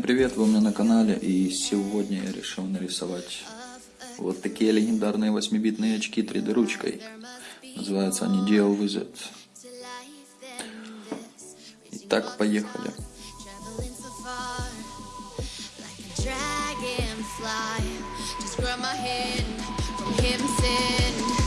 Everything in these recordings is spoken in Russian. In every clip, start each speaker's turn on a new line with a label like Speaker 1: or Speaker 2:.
Speaker 1: привет, вы у меня на канале, и сегодня я решил нарисовать вот такие легендарные 8-битные очки 3D ручкой. Называются они Dual Wizard. Итак, поехали.
Speaker 2: forget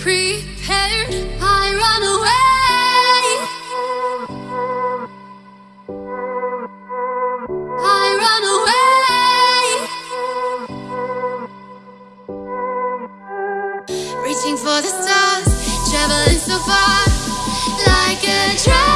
Speaker 2: prepared. I run away. I run away. Reaching for the stars, traveling so far Like a dragonfly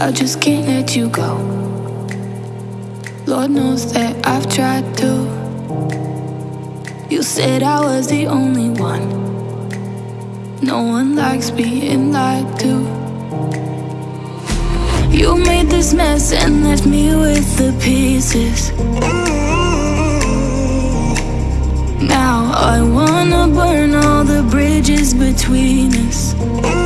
Speaker 2: I
Speaker 3: just can't let you go. Lord knows that I've tried to. You said I was the only one. No one likes being lied to. You made this mess and left me with the pieces. Now I wanna burn all the bridges between us.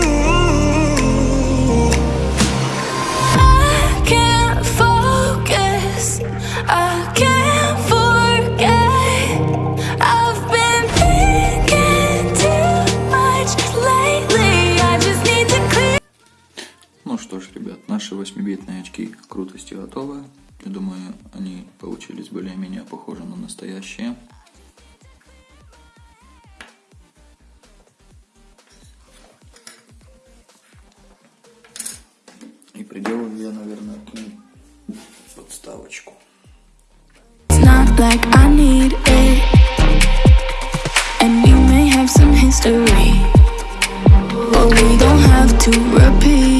Speaker 1: 8-битные очки крутости готовы. Я думаю, они получились более-менее похожи на настоящие. И приделаю я, наверное, к ним подставочку.
Speaker 3: Some history. But we don't have to repeat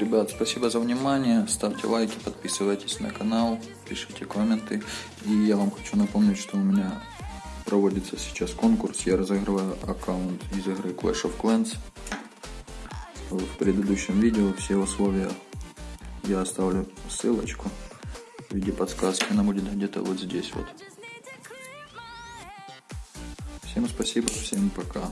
Speaker 1: ребят, спасибо за внимание. Ставьте лайки, подписывайтесь на канал, пишите комменты. И я вам хочу напомнить, что у меня проводится сейчас конкурс. Я разыгрываю аккаунт из игры Clash of Clans. В предыдущем видео все условия я оставлю ссылочку в виде подсказки. Она будет где-то вот здесь вот. Всем спасибо, всем пока.